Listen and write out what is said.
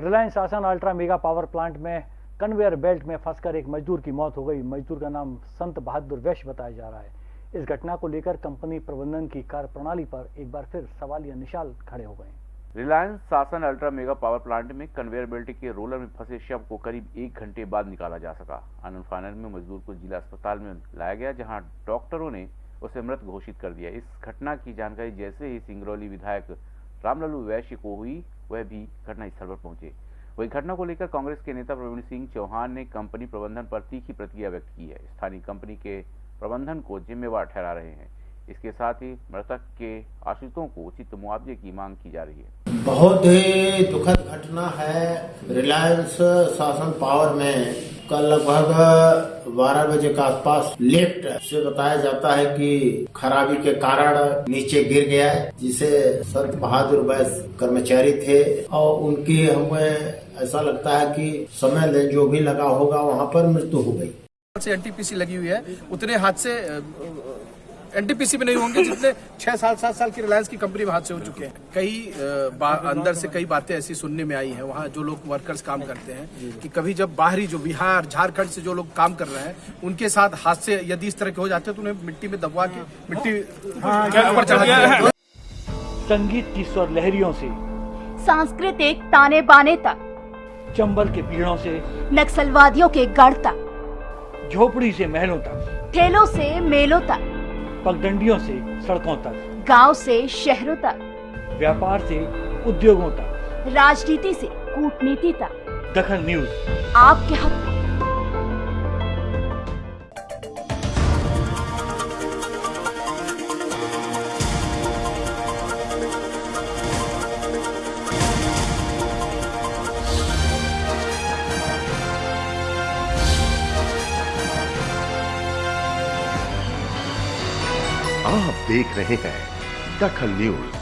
रिलायंस आसान ultra mega power plant में conveyor belt में फंसकर एक मजदूर की मौत हो गई। मजदूर का नाम संत बहादुर वैश्य बताया जा रहा है। इस घटना को लेकर कंपनी प्रबंधन की कार्यप्रणाली पर एक बार फिर सवालिया निशाल खड़े हो गए। Reliance Sasan ultra mega power plant में कन्वेयर बेल्ट के रोलर में फंसे शव को करीब एक घंटे बाद निकाला जा सका। आनंद फानर में मजदूर को जिला अस्पताल में लाया गया, जहाँ डॉक्टरों ने उसे मृत घोषित कर दिया। इस घटना की जानकारी जैसे ही सिंगरौली विधायक रामलालू वैश्य को हुई वह भी घटनास्थल पर पहुँचे। वही घटना को लेकर कांग्रेस के नेता प्रवीण सिंह चौहान ने कंपनी प्रबंधन पर तीखी प्रतिक्रिया व्यक्त की है। स्थानीय कंपनी के प्रबंधन को जिम्मेवार ठहरा रहे हैं। इसके साथ ही मृतक के आश्रितों को उचित मुआवजे की मांग की जा रही है। बहुत ही दुखद घटना है। रिलायंस शासन पावर में कल लगभग 12 बजे के आसपास लिफ्ट से बताया जाता है कि खराबी के कारण नीचे गिर गया है, जिसे संत बहादुर वैस कर्मचारी थे और उनकी हमें ऐसा लगता है कि समय जो भी लगा होगा वहाँ पर मृत्यु हो गई। से एनटीपीसी लगी हुई है, उतने हादसे एनटीपीसी में नहीं होंगे जितने छह साल सात साल की रिलायंस की कंपनी में हादसे हो चुके हैं। कई अंदर से कई बातें ऐसी सुनने में आई हैं। वहाँ जो लोग वर्कर्स काम करते हैं कि कभी जब बाहरी जो बिहार झारखंड से जो लोग काम कर रहे हैं उनके साथ हादसे यदि इस तरह के हो जाते हैं तो उन्हें मिट्टी में दबवा के मिट्टी ऊपर चढ़ा संगीत की स्वर लहरियों से सांस्कृतिक ताने बाने तक चंबल के पीड़ों से नक्सलवादियों के गढ़ तक झोपड़ी से महलों तक। ठेलों से मेलों तक। पगडंडियों से सड़कों तक गाँव से शहरों तक व्यापार से उद्योगों तक। राजनीति से कूटनीति तक। दखन न्यूज़। आपके हक। आप देख रहे हैं दखल न्यूज़।